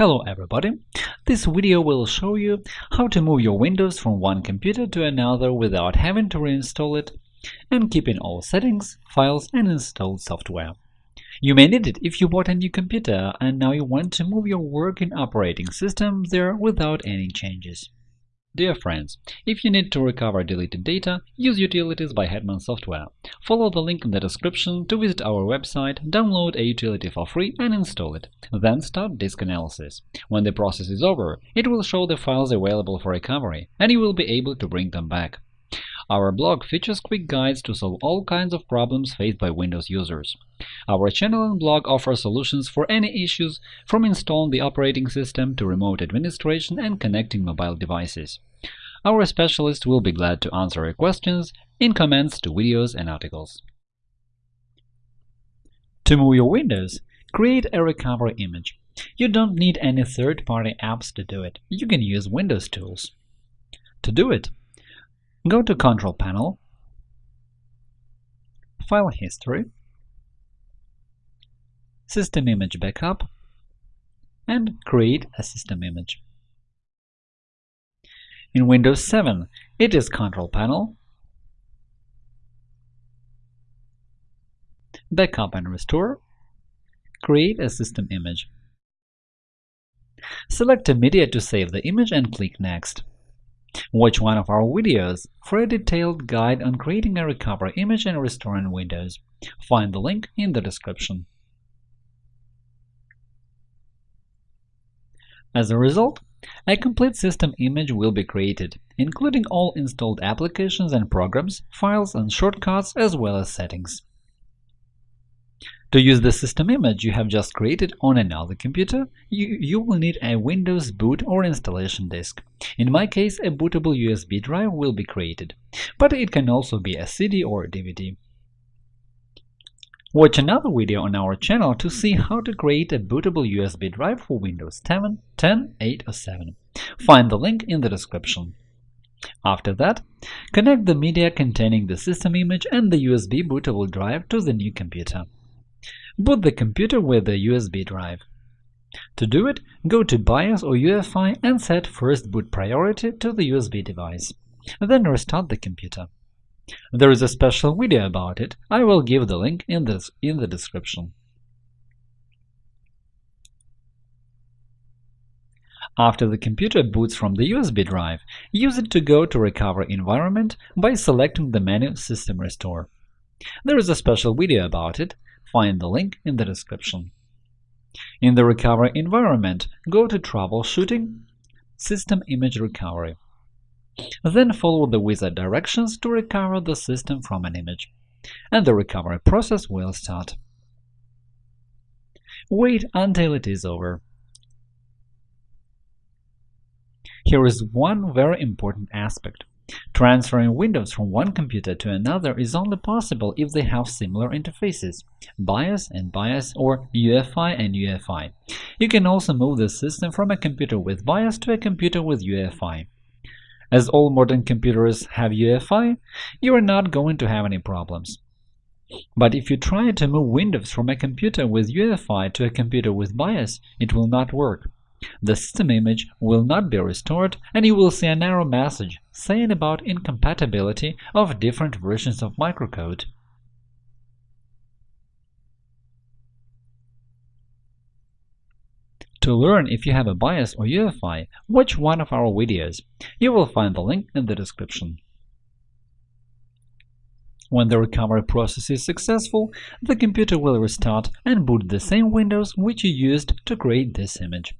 Hello everybody! This video will show you how to move your Windows from one computer to another without having to reinstall it and keeping all settings, files, and installed software. You may need it if you bought a new computer and now you want to move your working operating system there without any changes. Dear friends, if you need to recover deleted data, use Utilities by Hetman Software. Follow the link in the description to visit our website, download a utility for free and install it. Then start disk analysis. When the process is over, it will show the files available for recovery, and you will be able to bring them back. Our blog features quick guides to solve all kinds of problems faced by Windows users. Our channel and blog offer solutions for any issues, from installing the operating system to remote administration and connecting mobile devices. Our specialists will be glad to answer your questions in comments to videos and articles. To move your Windows, create a recovery image. You don't need any third-party apps to do it. You can use Windows tools. To do it, Go to Control Panel, File History, System Image Backup, and create a system image. In Windows 7, it is Control Panel, Backup and Restore, create a system image. Select a media to save the image and click Next. Watch one of our videos for a detailed guide on creating a recovery image and restoring Windows. Find the link in the description. As a result, a complete system image will be created, including all installed applications and programs, files and shortcuts, as well as settings. To use the system image you have just created on another computer, you, you will need a Windows boot or installation disk. In my case, a bootable USB drive will be created, but it can also be a CD or DVD. Watch another video on our channel to see how to create a bootable USB drive for Windows 7, 10, 8 or 7. Find the link in the description. After that, connect the media containing the system image and the USB bootable drive to the new computer. Boot the computer with the USB drive. To do it, go to BIOS or UEFI and set First Boot Priority to the USB device. Then restart the computer. There is a special video about it, I will give the link in the, in the description. After the computer boots from the USB drive, use it to go to Recover Environment by selecting the menu System Restore. There is a special video about it, Find the link in the description. In the recovery environment, go to Troubleshooting, System Image Recovery. Then follow the wizard directions to recover the system from an image, and the recovery process will start. Wait until it is over. Here is one very important aspect. Transferring Windows from one computer to another is only possible if they have similar interfaces – BIOS and BIOS or UEFI and UEFI. You can also move the system from a computer with BIOS to a computer with UEFI. As all modern computers have UEFI, you are not going to have any problems. But if you try to move Windows from a computer with UEFI to a computer with BIOS, it will not work. The system image will not be restored, and you will see an error message saying about incompatibility of different versions of microcode. To learn if you have a BIOS or UEFI, watch one of our videos. You will find the link in the description. When the recovery process is successful, the computer will restart and boot the same Windows which you used to create this image.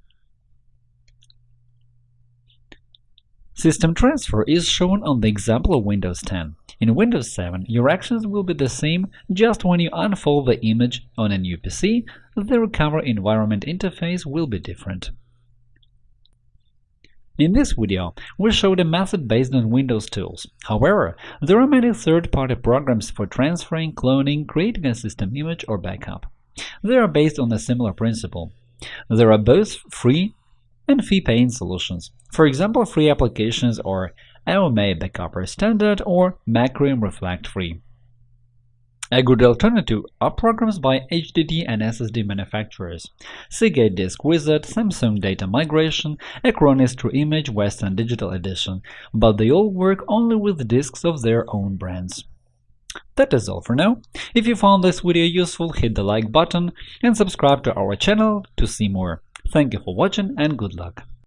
System transfer is shown on the example of Windows 10. In Windows 7, your actions will be the same, just when you unfold the image on a new PC, the recover environment interface will be different. In this video, we showed a method based on Windows tools. However, there are many third-party programs for transferring, cloning, creating a system image or backup. They are based on a similar principle. There are both free and fee-paying solutions. For example, free applications are AOMEI Backuper Standard or Macrium Reflect Free. A good alternative are programs by HDD and SSD manufacturers Seagate Disk Wizard, Samsung Data Migration, Acronis True Image Western Digital Edition, but they all work only with disks of their own brands. That is all for now. If you found this video useful, hit the like button and subscribe to our channel to see more. Thank you for watching and good luck!